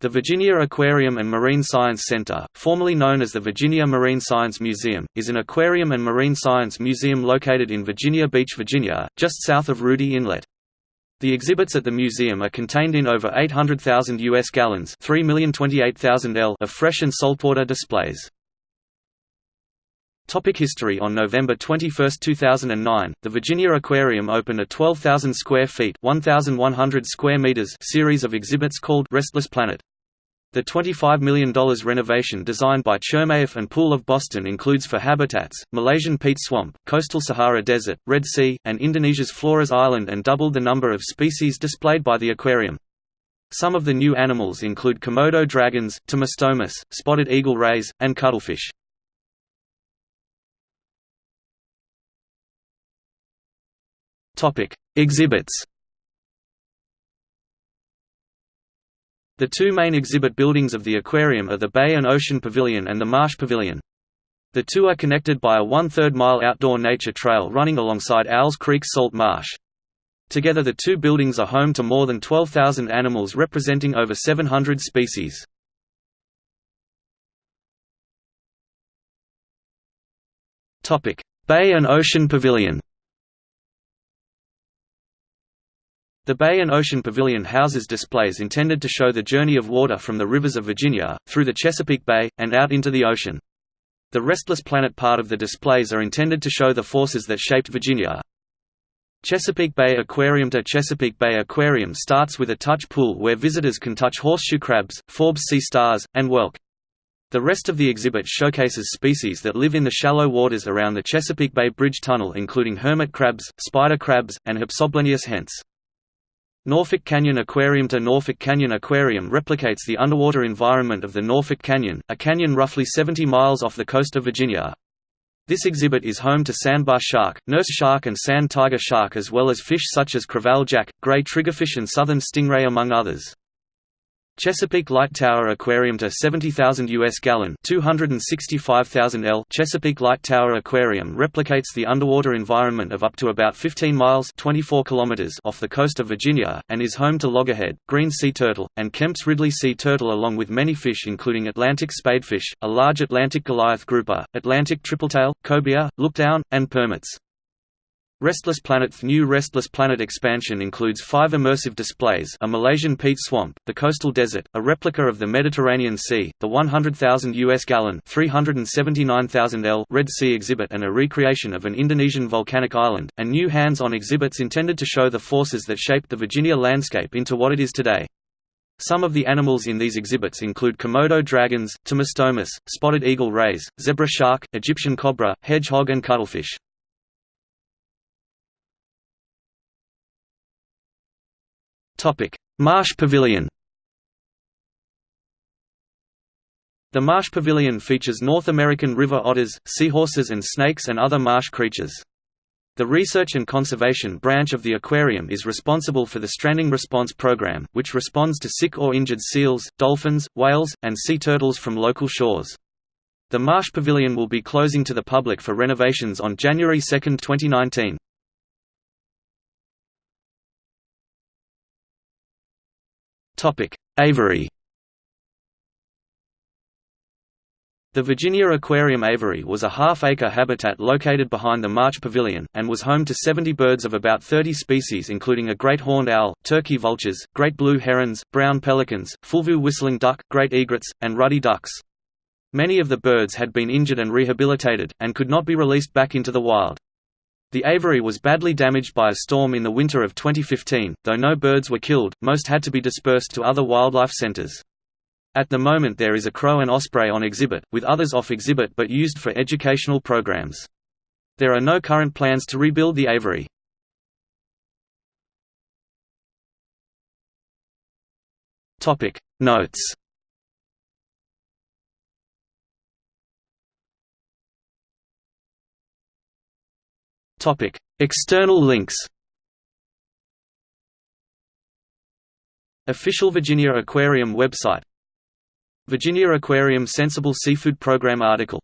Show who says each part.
Speaker 1: The Virginia Aquarium and Marine Science Center, formerly known as the Virginia Marine Science Museum, is an aquarium and marine science museum located in Virginia Beach, Virginia, just south of Rudee Inlet. The exhibits at the museum are contained in over 800,000 U.S. gallons L of fresh and saltwater displays. Topic history On November 21, 2009, the Virginia Aquarium opened a 12,000 square feet 1,100 square meters series of exhibits called Restless Planet. The $25 million renovation designed by Chermayeff and Poole of Boston includes for habitats, Malaysian peat swamp, coastal Sahara Desert, Red Sea, and Indonesia's Flores Island and doubled the number of species displayed by the aquarium. Some of the new animals include Komodo dragons, Tomistomas, spotted eagle rays, and cuttlefish. Exhibits. The two main exhibit buildings of the aquarium are the Bay and Ocean Pavilion and the Marsh Pavilion. The two are connected by a one-third mile outdoor nature trail running alongside Owls Creek Salt Marsh. Together the two buildings are home to more than 12,000 animals representing over 700 species. Bay and Ocean Pavilion The Bay and Ocean Pavilion houses displays intended to show the journey of water from the rivers of Virginia, through the Chesapeake Bay, and out into the ocean. The Restless Planet part of the displays are intended to show the forces that shaped Virginia. Chesapeake Bay Aquarium To Chesapeake Bay Aquarium starts with a touch pool where visitors can touch horseshoe crabs, Forbes sea stars, and whelk. The rest of the exhibit showcases species that live in the shallow waters around the Chesapeake Bay Bridge Tunnel including hermit crabs, spider crabs, and Hypsoblennius hentz. Norfolk Canyon Aquarium to Norfolk Canyon Aquarium replicates the underwater environment of the Norfolk Canyon, a canyon roughly 70 miles off the coast of Virginia. This exhibit is home to sandbar shark, nurse shark and sand tiger shark as well as fish such as crevalle jack, gray triggerfish and southern stingray among others. Chesapeake Light Tower Aquarium to 70,000 US gallon 265,000 L Chesapeake Light Tower Aquarium replicates the underwater environment of up to about 15 miles 24 kilometers off the coast of Virginia, and is home to loggerhead, green sea turtle, and Kemp's Ridley sea turtle along with many fish including Atlantic spadefish, a large Atlantic Goliath grouper, Atlantic tripletail, cobia, lookdown, and permits. Restless Planet's new Restless Planet expansion includes five immersive displays a Malaysian peat swamp, the coastal desert, a replica of the Mediterranean Sea, the 100,000 US gallon 379,000 L Red Sea exhibit and a recreation of an Indonesian volcanic island, and new hands-on exhibits intended to show the forces that shaped the Virginia landscape into what it is today. Some of the animals in these exhibits include Komodo dragons, Tomistomas, spotted eagle rays, zebra shark, Egyptian cobra, hedgehog and cuttlefish. Marsh Pavilion The Marsh Pavilion features North American river otters, seahorses and snakes and other marsh creatures. The Research and Conservation branch of the aquarium is responsible for the Stranding Response Program, which responds to sick or injured seals, dolphins, whales, and sea turtles from local shores. The Marsh Pavilion will be closing to the public for renovations on January 2, 2019. Aviary The Virginia Aquarium Aviary was a half-acre habitat located behind the Marsh Pavilion, and was home to 70 birds of about 30 species including a great horned owl, turkey vultures, great blue herons, brown pelicans, fulvous whistling duck, great egrets, and ruddy ducks. Many of the birds had been injured and rehabilitated, and could not be released back into the wild. The aviary was badly damaged by a storm in the winter of 2015, though no birds were killed, most had to be dispersed to other wildlife centers. At the moment there is a crow and osprey on exhibit, with others off exhibit but used for educational programs. There are no current plans to rebuild the aviary. Notes Topic: External links. Official Virginia Aquarium website. Virginia Aquarium Sensible Seafood Program article